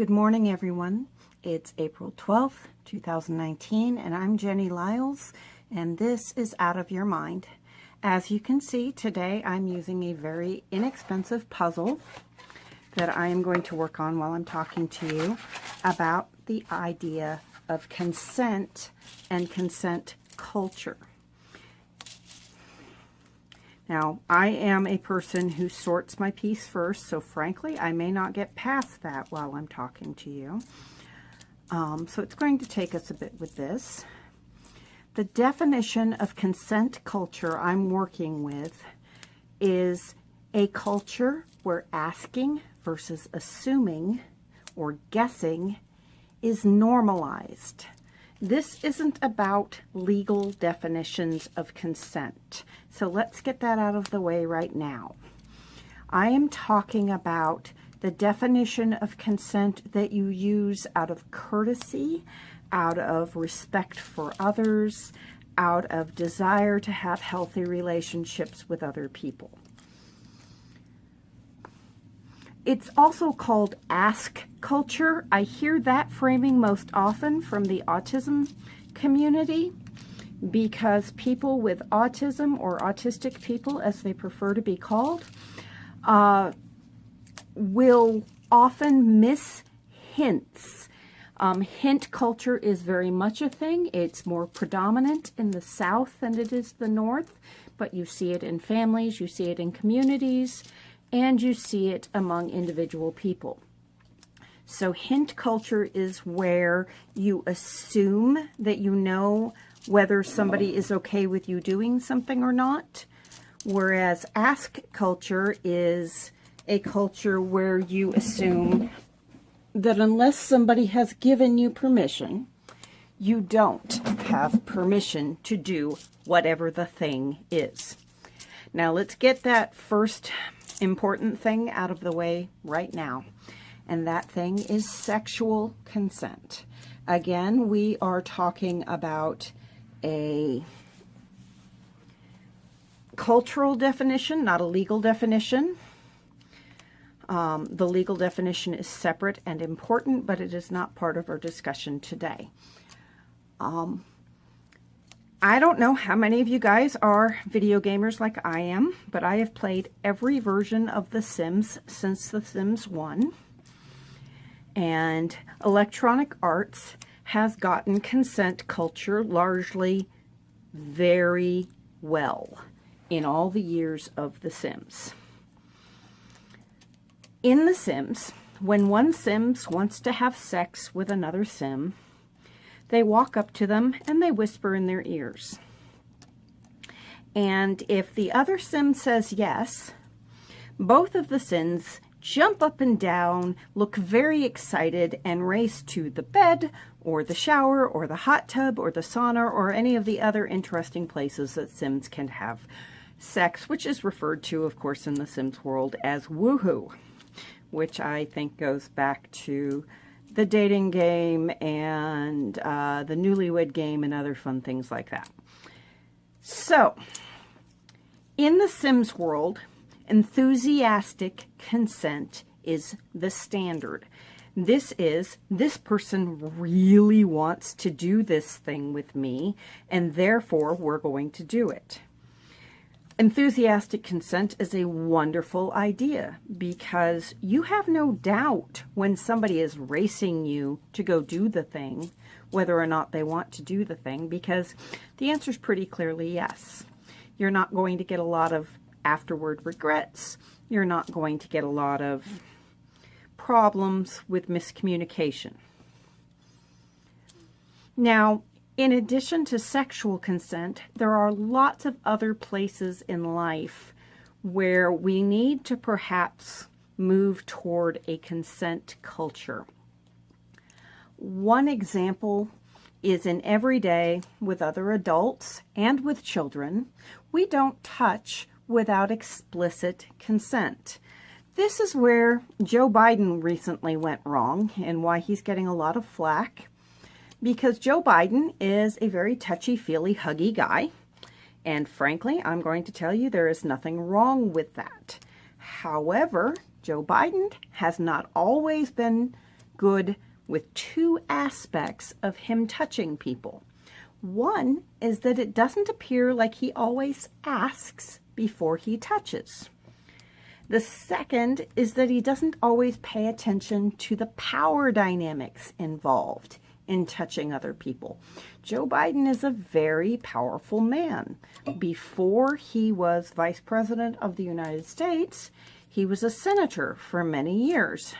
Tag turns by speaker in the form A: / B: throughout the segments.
A: Good morning, everyone. It's April 12th, 2019, and I'm Jenny Lyles, and this is Out of Your Mind. As you can see, today I'm using a very inexpensive puzzle that I am going to work on while I'm talking to you about the idea of consent and consent culture. Now, I am a person who sorts my piece first, so frankly, I may not get past that while I'm talking to you. Um, so it's going to take us a bit with this. The definition of consent culture I'm working with is a culture where asking versus assuming or guessing is normalized. This isn't about legal definitions of consent. So let's get that out of the way right now. I am talking about the definition of consent that you use out of courtesy, out of respect for others, out of desire to have healthy relationships with other people. It's also called ask culture. I hear that framing most often from the autism community because people with autism or autistic people, as they prefer to be called, uh, will often miss hints. Um, hint culture is very much a thing. It's more predominant in the South than it is the North, but you see it in families, you see it in communities, and you see it among individual people. So hint culture is where you assume that you know whether somebody is okay with you doing something or not, whereas ask culture is a culture where you assume that unless somebody has given you permission, you don't have permission to do whatever the thing is. Now let's get that first important thing out of the way right now. And that thing is sexual consent. Again, we are talking about a cultural definition, not a legal definition. Um, the legal definition is separate and important, but it is not part of our discussion today. Um, I don't know how many of you guys are video gamers like I am, but I have played every version of The Sims since The Sims 1. And Electronic Arts has gotten consent culture largely very well in all the years of The Sims. In The Sims, when one Sims wants to have sex with another Sim, they walk up to them and they whisper in their ears. And if the other sim says yes, both of the sims jump up and down, look very excited, and race to the bed or the shower or the hot tub or the sauna or any of the other interesting places that Sims can have sex, which is referred to, of course, in the Sims world as woohoo, which I think goes back to the dating game and uh, the newlywed game and other fun things like that. So, in the Sims world, enthusiastic consent is the standard. This is, this person really wants to do this thing with me, and therefore we're going to do it. Enthusiastic consent is a wonderful idea because you have no doubt when somebody is racing you to go do the thing, whether or not they want to do the thing, because the answer is pretty clearly yes. You're not going to get a lot of afterward regrets. You're not going to get a lot of problems with miscommunication. Now, in addition to sexual consent, there are lots of other places in life where we need to perhaps move toward a consent culture. One example is in every day with other adults and with children, we don't touch without explicit consent. This is where Joe Biden recently went wrong and why he's getting a lot of flack because Joe Biden is a very touchy-feely, huggy guy. And frankly, I'm going to tell you there is nothing wrong with that. However, Joe Biden has not always been good with two aspects of him touching people. One is that it doesn't appear like he always asks before he touches. The second is that he doesn't always pay attention to the power dynamics involved in touching other people. Joe Biden is a very powerful man. Before he was vice president of the United States, he was a senator for many years.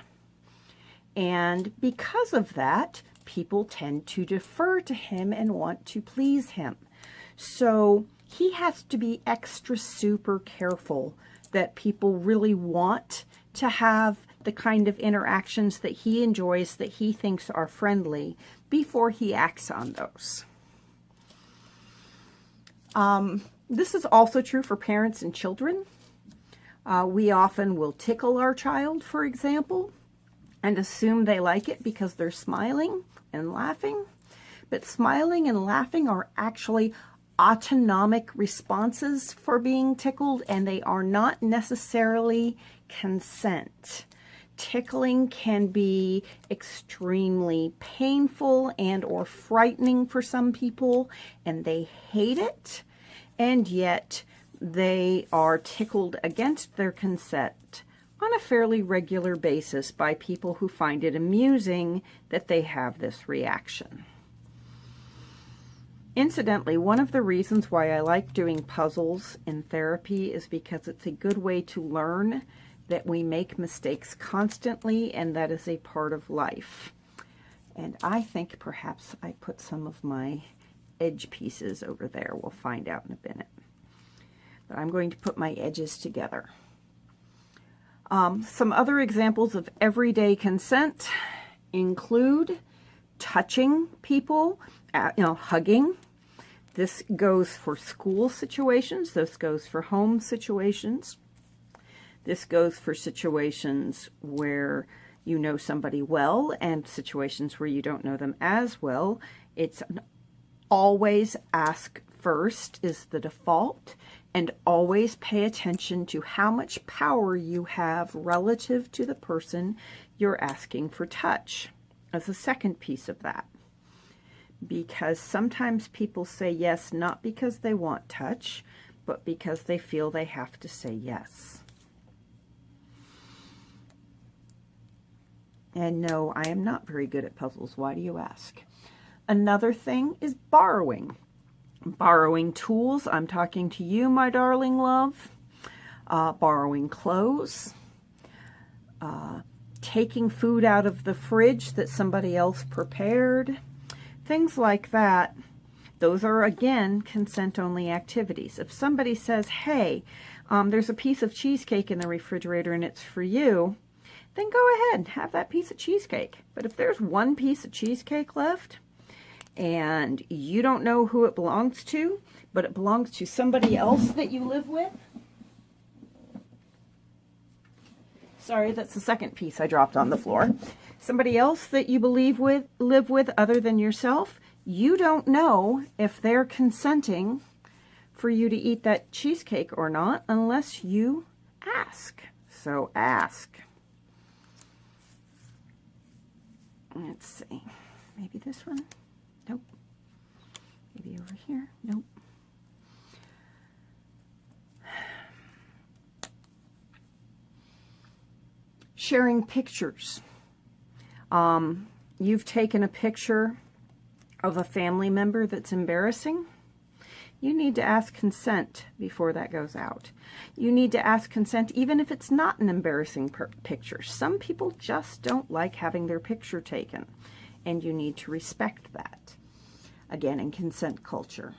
A: And because of that, people tend to defer to him and want to please him. So he has to be extra super careful that people really want to have the kind of interactions that he enjoys, that he thinks are friendly, before he acts on those. Um, this is also true for parents and children. Uh, we often will tickle our child, for example, and assume they like it because they're smiling and laughing. But smiling and laughing are actually autonomic responses for being tickled, and they are not necessarily consent. Tickling can be extremely painful and or frightening for some people, and they hate it, and yet they are tickled against their consent on a fairly regular basis by people who find it amusing that they have this reaction. Incidentally, one of the reasons why I like doing puzzles in therapy is because it's a good way to learn that we make mistakes constantly and that is a part of life. And I think perhaps I put some of my edge pieces over there. We'll find out in a minute. But I'm going to put my edges together. Um, some other examples of everyday consent include touching people, uh, you know, hugging. This goes for school situations. This goes for home situations. This goes for situations where you know somebody well and situations where you don't know them as well. It's always ask first is the default and always pay attention to how much power you have relative to the person you're asking for touch as a second piece of that. Because sometimes people say yes not because they want touch, but because they feel they have to say yes. And no, I am not very good at puzzles. Why do you ask? Another thing is borrowing borrowing tools. I'm talking to you, my darling love. Uh, borrowing clothes. Uh, taking food out of the fridge that somebody else prepared. Things like that. Those are, again, consent-only activities. If somebody says, hey, um, there's a piece of cheesecake in the refrigerator and it's for you, then go ahead and have that piece of cheesecake. But if there's one piece of cheesecake left, and you don't know who it belongs to, but it belongs to somebody else that you live with. Sorry, that's the second piece I dropped on the floor. Somebody else that you believe with, live with other than yourself, you don't know if they're consenting for you to eat that cheesecake or not unless you ask. So ask. Let's see. Maybe this one. Nope. Maybe over here. Nope. Sharing pictures. Um, you've taken a picture of a family member that's embarrassing. You need to ask consent before that goes out. You need to ask consent even if it's not an embarrassing picture. Some people just don't like having their picture taken, and you need to respect that again, in consent culture.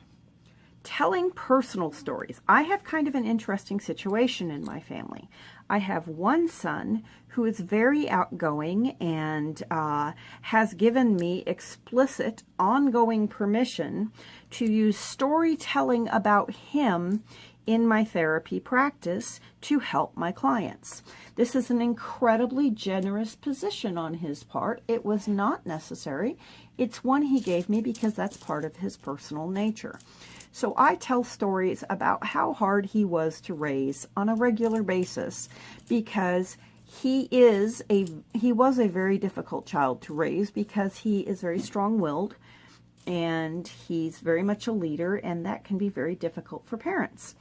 A: Telling personal stories. I have kind of an interesting situation in my family. I have one son who is very outgoing and uh, has given me explicit, ongoing permission to use storytelling about him in my therapy practice to help my clients. This is an incredibly generous position on his part. It was not necessary. It's one he gave me because that's part of his personal nature. So I tell stories about how hard he was to raise on a regular basis because he is a he was a very difficult child to raise because he is very strong-willed and he's very much a leader and that can be very difficult for parents.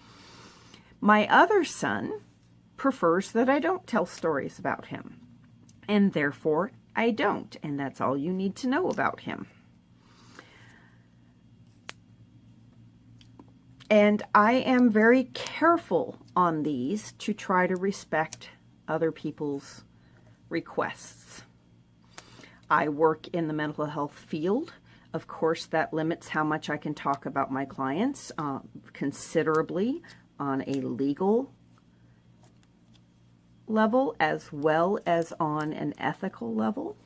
A: My other son prefers that I don't tell stories about him and therefore I don't and that's all you need to know about him. And I am very careful on these to try to respect other people's requests. I work in the mental health field. Of course, that limits how much I can talk about my clients uh, considerably on a legal level as well as on an ethical level.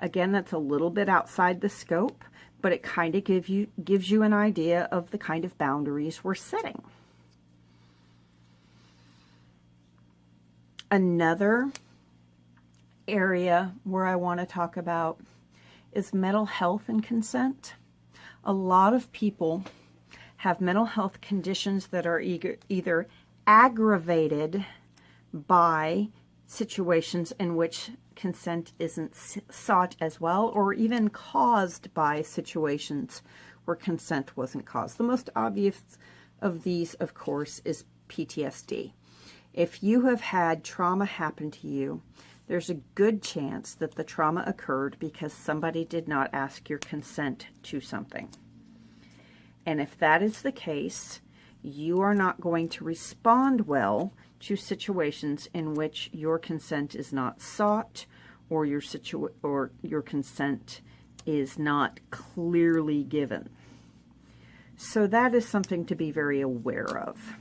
A: Again, that's a little bit outside the scope, but it kind of give you, gives you an idea of the kind of boundaries we're setting. Another area where I want to talk about is mental health and consent. A lot of people have mental health conditions that are either aggravated by situations in which consent isn't sought as well, or even caused by situations where consent wasn't caused. The most obvious of these, of course, is PTSD. If you have had trauma happen to you, there's a good chance that the trauma occurred because somebody did not ask your consent to something. And if that is the case, you are not going to respond well to situations in which your consent is not sought or your situ or your consent is not clearly given. So that is something to be very aware of.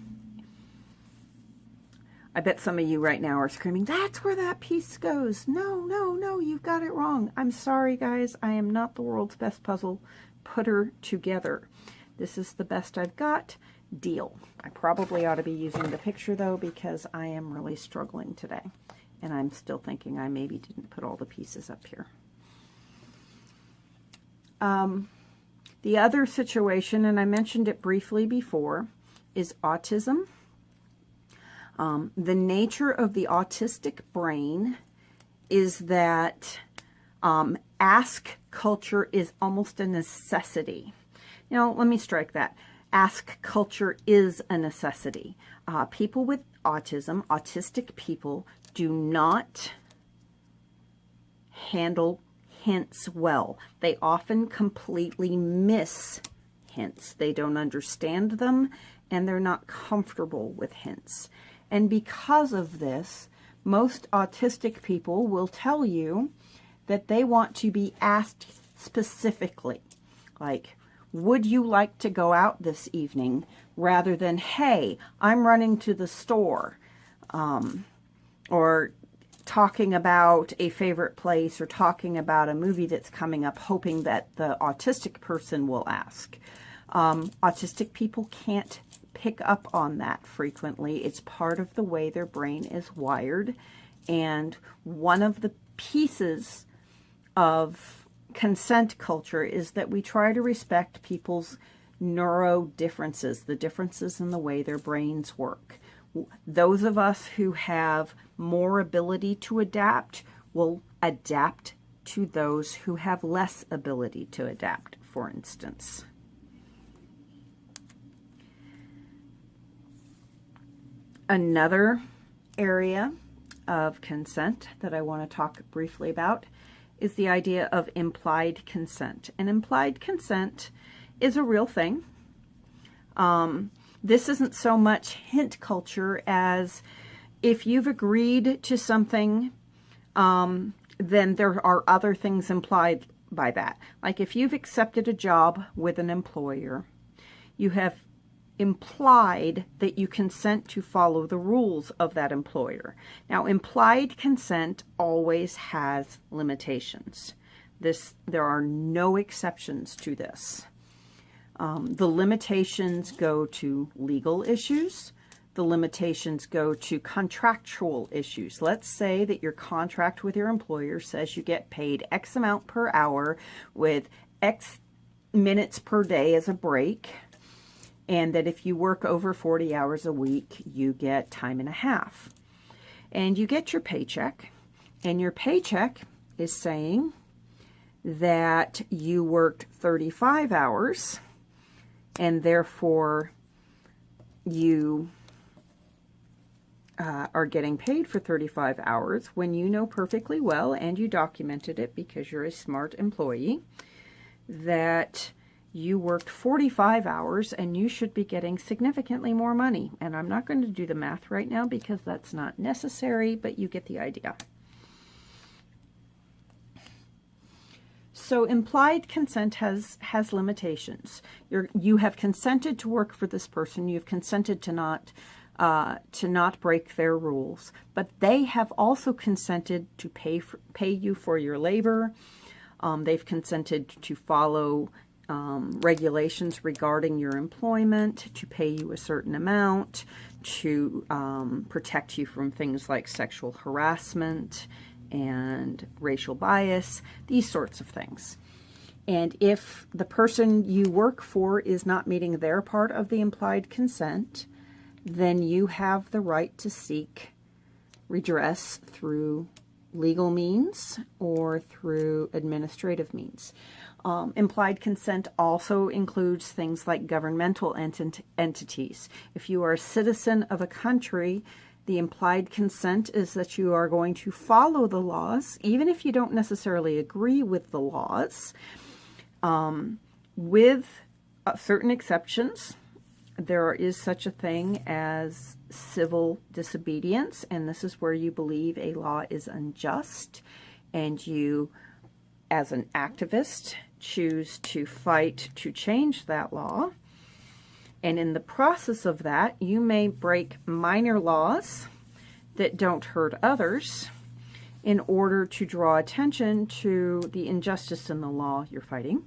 A: I bet some of you right now are screaming, that's where that piece goes. No, no, no, you've got it wrong. I'm sorry, guys. I am not the world's best puzzle putter together. This is the best I've got deal. I probably ought to be using the picture though because I am really struggling today. And I'm still thinking I maybe didn't put all the pieces up here. Um, the other situation, and I mentioned it briefly before, is autism. Um, the nature of the autistic brain is that um, ask culture is almost a necessity. You know, let me strike that ask culture is a necessity. Uh, people with autism, autistic people, do not handle hints well. They often completely miss hints. They don't understand them and they're not comfortable with hints. And because of this, most autistic people will tell you that they want to be asked specifically, like, would you like to go out this evening? Rather than, hey, I'm running to the store. Um, or talking about a favorite place or talking about a movie that's coming up, hoping that the autistic person will ask. Um, autistic people can't pick up on that frequently. It's part of the way their brain is wired. And one of the pieces of consent culture is that we try to respect people's neuro differences, the differences in the way their brains work. Those of us who have more ability to adapt will adapt to those who have less ability to adapt, for instance. Another area of consent that I want to talk briefly about is the idea of implied consent. And implied consent is a real thing. Um, this isn't so much hint culture as if you've agreed to something, um, then there are other things implied by that. Like if you've accepted a job with an employer, you have implied that you consent to follow the rules of that employer. Now, implied consent always has limitations. This, there are no exceptions to this. Um, the limitations go to legal issues. The limitations go to contractual issues. Let's say that your contract with your employer says you get paid X amount per hour with X minutes per day as a break and that if you work over 40 hours a week, you get time and a half. And you get your paycheck, and your paycheck is saying that you worked 35 hours, and therefore you uh, are getting paid for 35 hours when you know perfectly well, and you documented it because you're a smart employee, that you worked 45 hours and you should be getting significantly more money. And I'm not going to do the math right now because that's not necessary, but you get the idea. So implied consent has has limitations. You're, you have consented to work for this person. You've consented to not uh, to not break their rules, but they have also consented to pay for, pay you for your labor. Um, they've consented to follow um, regulations regarding your employment, to pay you a certain amount, to um, protect you from things like sexual harassment and racial bias, these sorts of things. And if the person you work for is not meeting their part of the implied consent, then you have the right to seek redress through legal means or through administrative means. Um, implied consent also includes things like governmental ent entities. If you are a citizen of a country, the implied consent is that you are going to follow the laws, even if you don't necessarily agree with the laws, um, with uh, certain exceptions. There is such a thing as civil disobedience, and this is where you believe a law is unjust, and you, as an activist, choose to fight to change that law. And in the process of that, you may break minor laws that don't hurt others in order to draw attention to the injustice in the law you're fighting.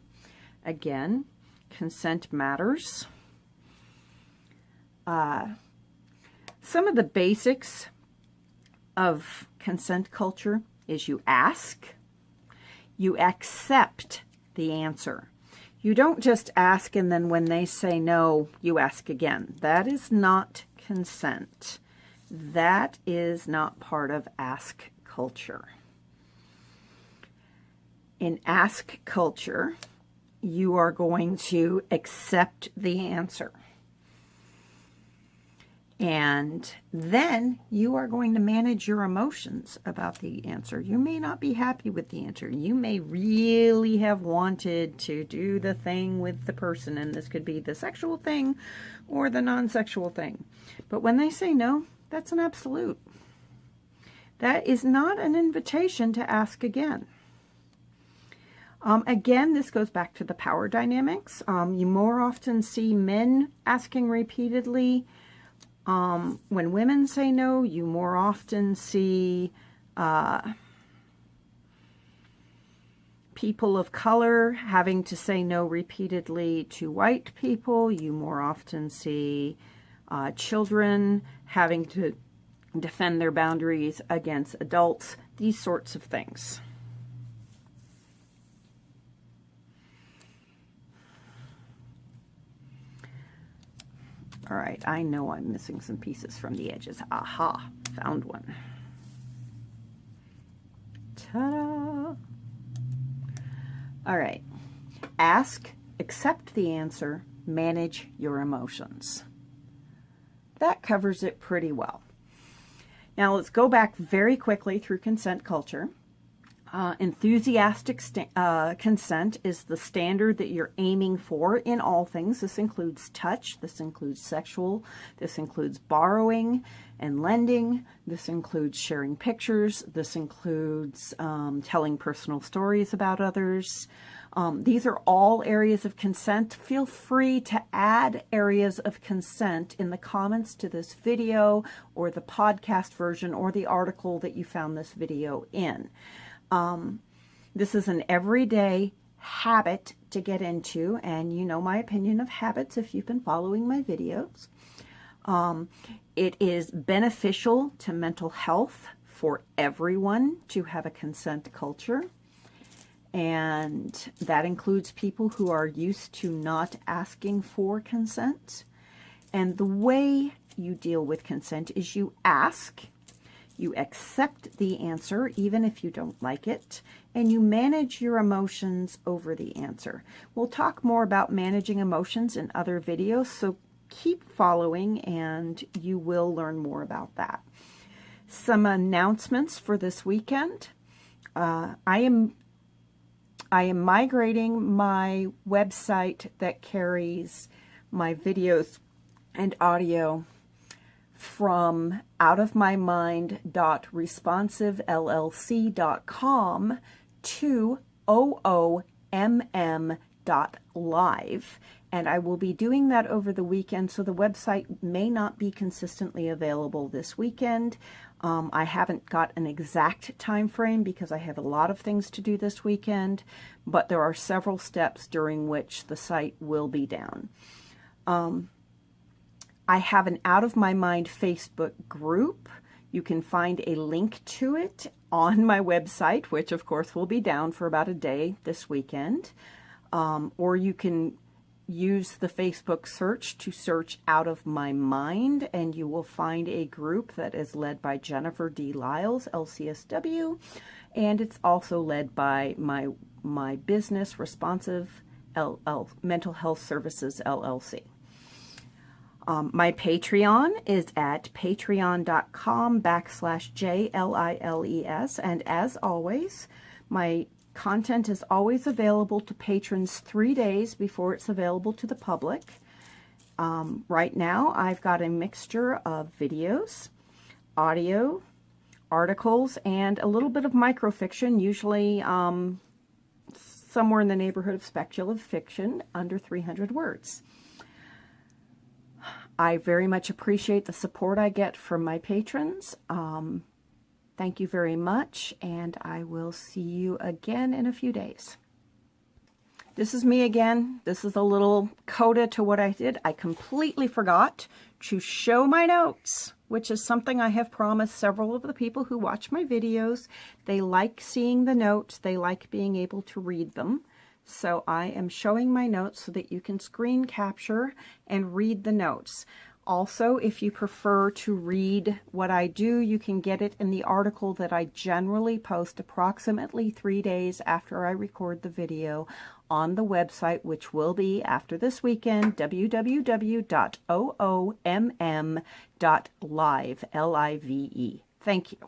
A: Again, consent matters. Uh, some of the basics of consent culture is you ask, you accept the answer. You don't just ask and then when they say no, you ask again. That is not consent. That is not part of ask culture. In ask culture, you are going to accept the answer. And then you are going to manage your emotions about the answer. You may not be happy with the answer. You may really have wanted to do the thing with the person, and this could be the sexual thing or the non-sexual thing. But when they say no, that's an absolute. That is not an invitation to ask again. Um, again, this goes back to the power dynamics. Um, you more often see men asking repeatedly um, when women say no, you more often see uh, people of color having to say no repeatedly to white people. You more often see uh, children having to defend their boundaries against adults, these sorts of things. All right, I know I'm missing some pieces from the edges. Aha, found one. Ta-da! All right, ask, accept the answer, manage your emotions. That covers it pretty well. Now let's go back very quickly through consent culture. Uh, enthusiastic uh, consent is the standard that you're aiming for in all things. This includes touch, this includes sexual, this includes borrowing and lending, this includes sharing pictures, this includes um, telling personal stories about others. Um, these are all areas of consent. Feel free to add areas of consent in the comments to this video or the podcast version or the article that you found this video in. Um, this is an everyday habit to get into, and you know my opinion of habits if you've been following my videos. Um, it is beneficial to mental health for everyone to have a consent culture. And that includes people who are used to not asking for consent. And the way you deal with consent is you ask, You accept the answer even if you don't like it, and you manage your emotions over the answer. We'll talk more about managing emotions in other videos, so keep following and you will learn more about that. Some announcements for this weekend. Uh, I am I am migrating my website that carries my videos and audio from outofmymind.responsivellc.com to oomm.live. And I will be doing that over the weekend, so the website may not be consistently available this weekend. Um, I haven't got an exact time frame because I have a lot of things to do this weekend, but there are several steps during which the site will be down. Um, I have an Out of My Mind Facebook group. You can find a link to it on my website, which of course will be down for about a day this weekend. Um, or you can use the Facebook search to search Out of My Mind, and you will find a group that is led by Jennifer D. Lyles, LCSW, and it's also led by my my business, Responsive LL, Mental Health Services LLC. Um, my Patreon is at patreon.com backslash J-L-I-L-E-S. And as always, my content is always available to patrons three days before it's available to the public. Um, right now, I've got a mixture of videos, audio, articles, and a little bit of microfiction, usually um, somewhere in the neighborhood of speculative fiction, under 300 words. I very much appreciate the support I get from my patrons. Um, thank you very much, and I will see you again in a few days. This is me again. This is a little coda to what I did. I completely forgot to show my notes, which is something I have promised several of the people who watch my videos. They like seeing the notes. They like being able to read them. So I am showing my notes so that you can screen capture and read the notes. Also, if you prefer to read what I do, you can get it in the article that I generally post approximately three days after I record the video on the website, which will be after this weekend, www.oomm.live, L-I-V-E. Thank you.